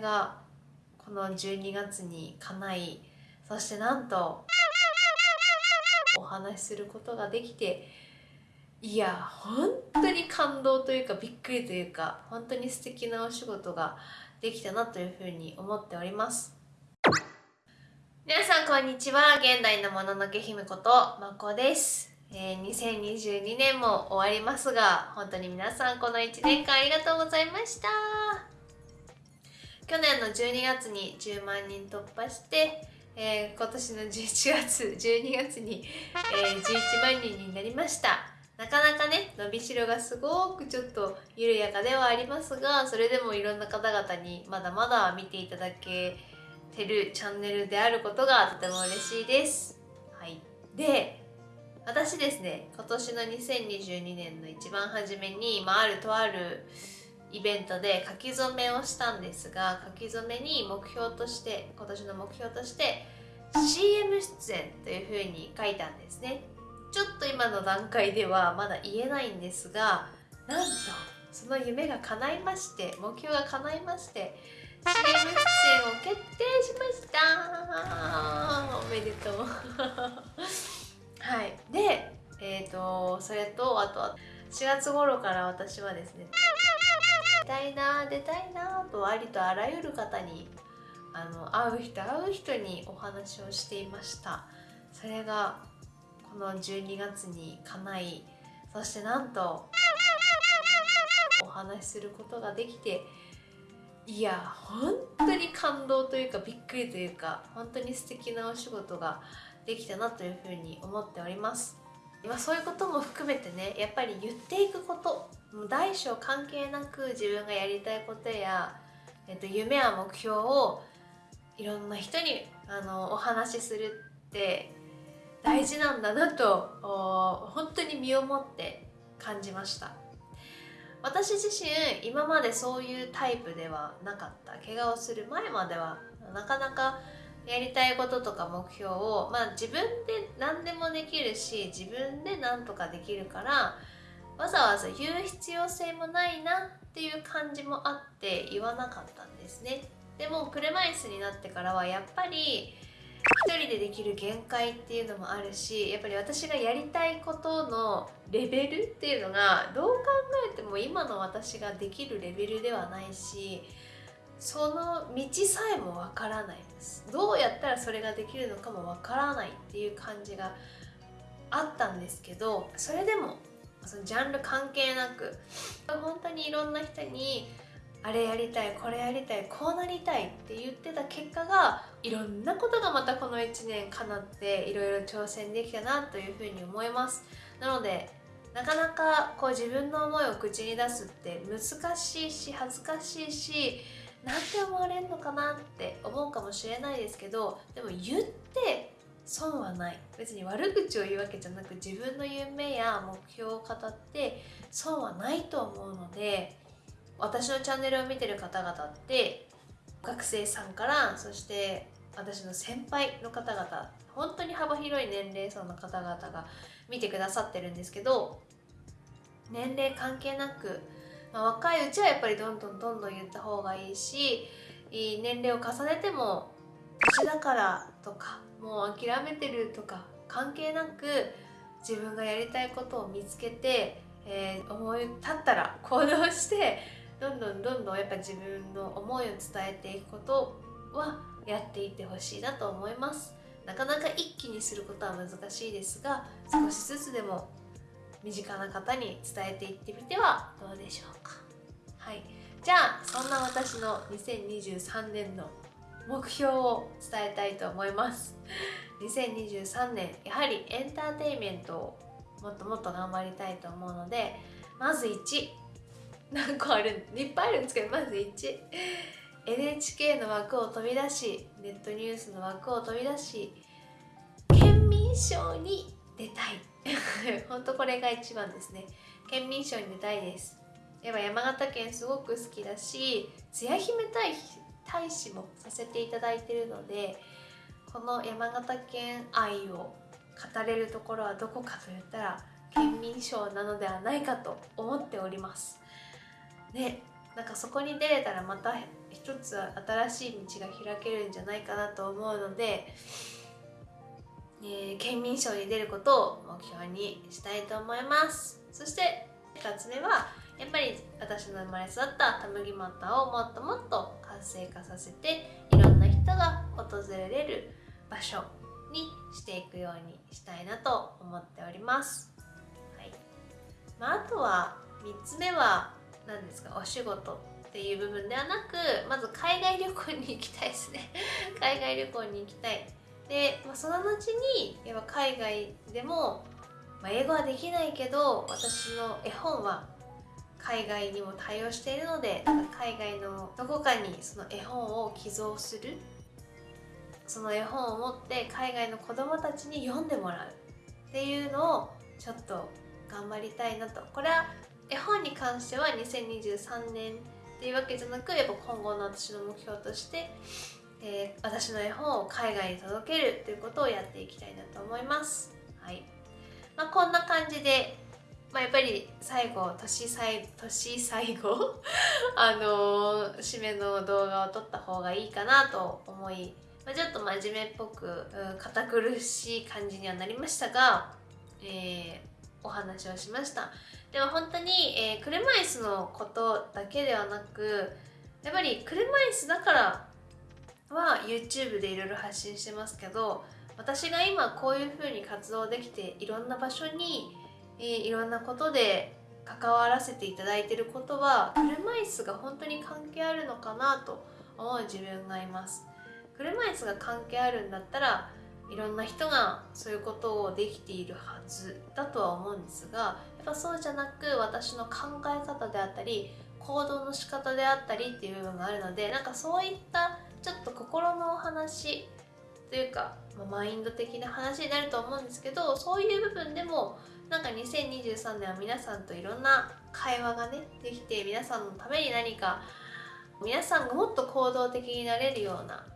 れがこの12月に叶いそしてなんとお話しすることができていや本当に感動というかびっくりというか本当に素敵なお仕事ができたなというふうに思っております。皆さんこんにちは。現代のもののけ姫ことまこです。えー、2022年も終わりますが本当に皆さんこの1年間ありがとうございました。去年の12月に10万人突破して、えー、今年の11月 12月に、えー、11万人になりました。なかなかね伸びしろがすごくちょっと緩やかではありますがそれでもいろんな方々にまだまだ見ていただけてるチャンネルであることがとても嬉しいです。はい。で私ですね今年の2022年の一番初めに、まあ、あるとあるイベントで書き初めをしたんですが書き初めに目標として今年の目標として CM 出演というふうに書いたんですね。ちょっと今の段階ではまだ言えないんですがなんとその夢が叶いまして目標が叶いまして CM 出演を決定しました。おめでとう。はい。でえっ、ー、とそれとあとは4月頃から私はですね出たいな出たいなとありとあらゆる方にあの会う人会う人にお話をしていました。それがこの12月に叶いそしてなんとお話しすることができていや本当に感動というかびっくりというか本当に素敵なお仕事ができたなというふうに思っております。今そういうことも含めてねやっぱり言っていくこと大小関係なく自分がやりたいことや、えっと、夢や目標をいろんな人にあのお話しするって大事なんだなと本当に身をもって感じました。私自身今までそういうタイプではなかった。怪我をする前まではなかなかやりたいこととか目標を、まあ、自分で何でもできるし自分で何とかできるからわざわざ言う必要性もないなっていう感じもあって言わなかったんですね。でも車椅子になってからはやっぱり一人でできる限界っていうのもあるしやっぱり私がやりたいことのレベルっていうのがどう考えても今の私ができるレベルではないしその道さえもわからないです。どうやったらそれができるのかもわからないっていう感じがあったんですけどそれでもそのジャンル関係なく本当にいろんな人にあれやりたいこれやりたいこうなりたいって言ってた結果がいろんなことがまたこの1年かなっていろいろ挑戦できたなというふうに思います。なのでなかなかこう自分の思いを口に出すって難しいし恥ずかしいしなんて思われるのかなって思うかもしれないですけどでも言って損はない。別に悪口を言うわけじゃなく自分の夢や目標を語って損はないと思うので私のチャンネルを見てる方々って学生さんからそして私の先輩の方々本当に幅広い年齢層の方々が見てくださってるんですけど年齢関係なくまあ、若いうちはやっぱりどんどんどんどん言った方がいいし年齢を重ねても年だからとかもう諦めてるとか関係なく自分がやりたいことを見つけて、えー、思い立ったら行動してどんどんどんどんやっぱ自分の思いを伝えていくことはやっていってほしいなと思います。なかなか一気にすることは難しいですが少しずつでも身近な方に伝えていってみてはどうでしょうか。はい。じゃあそんな私の2023年の目標を伝えたいと思います。2023年やはりエンターテインメントをもっともっと頑張りたいと思うのでまず1何個あるいっぱいあるんですけどまず1 NHK の枠を飛び出しネットニュースの枠を飛び出し県民賞に出たい。本当これが一番ですね。県民賞に出たいです。やっぱ山形県すごく好きだしつや姫大大使もさせていただいてるのでこの山形県愛を語れるところはどこかといったら県民賞なのではないかと思っております。ねなんかそこに出れたらまた一つ新しい道が開けるんじゃないかなと思うので、えー、県民賞に出ることを目標にしたいと思います。そして2つ目はやっぱり私の生まれ育ったたむぎまたをもっともっと活性化させていろんな人が訪れる場所にしていくようにしたいなと思っております、はい。まあ、あとは3つ目は何ですか？お仕事っていう部分ではなくまず海外旅行に行きたいですね。海外旅行に行きたい。で、まあ、その後にやっぱ海外でも、まあ、英語はできないけど私の絵本は海外にも対応しているので海外のどこかにその絵本を寄贈する。その絵本を持って海外の子どもたちに読んでもらう。っていうのをちょっと頑張りたいなと。これは絵本に関しては2023年っていうわけじゃなくやっぱ今後の私の目標として、えー、私の絵本を海外に届けるということをやっていきたいなと思います。はい。まあ、こんな感じで、まあ、やっぱり最後年最年最後 あのー、締めの動画を撮った方がいいかなと思い、まあ、ちょっと真面目っぽく、堅苦しい感じにはなりましたが、えー、お話をしました。でも本当に、えー、車椅子のことだけではなくやっぱり車椅子だからは YouTube でいろいろ発信してますけど私が今こういうふうに活動できていろんな場所に、えー、いろんなことで関わらせていただいてることは車椅子が本当に関係あるのかなと思う自分がいます。車椅子が関係あるんだったらいろんな人がそういうことをできているはずだとは思うんですがやっぱそうじゃなく私の考え方であったり行動の仕方であったりっていう部分があるのでなんかそういったちょっと心のお話というか、まマインド的な話になると思うんですけどそういう部分でもなんか2023年は皆さんといろんな会話がねできて皆さんのために何か皆さんがもっと行動的になれるような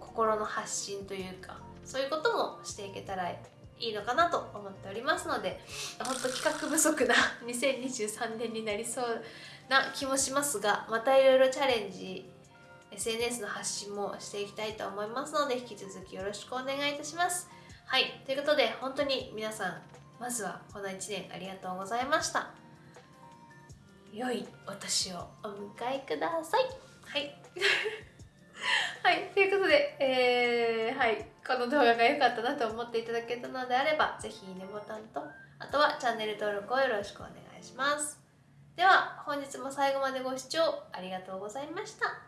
心の発信というかそういうこともしていけたらいいのかなと思っておりますので本当企画不足な 2023年になりそうな気もしますがまたいろいろチャレンジ SNS の発信もしていきたいと思いますので引き続きよろしくお願いいたします。はいということで本当に皆さんまずはこの1年ありがとうございました良いお年をお迎えくださいはい はいということでえー、はいこの動画が良かったなと思っていただけたのであれば、ぜひいいねボタンと、あとはチャンネル登録をよろしくお願いします。では、本日も最後までご視聴ありがとうございました。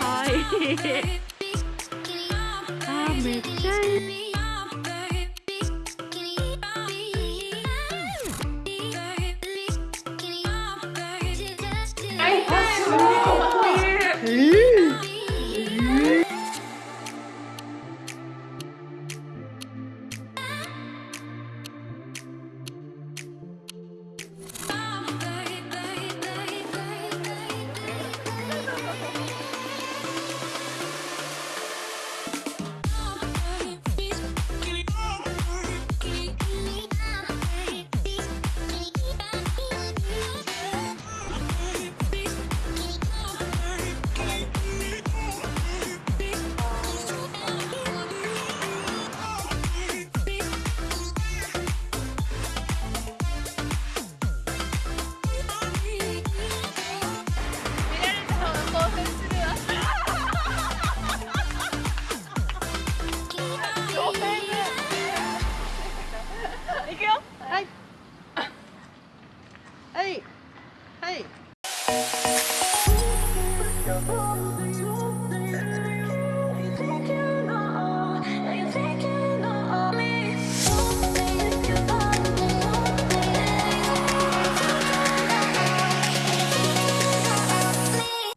あめっち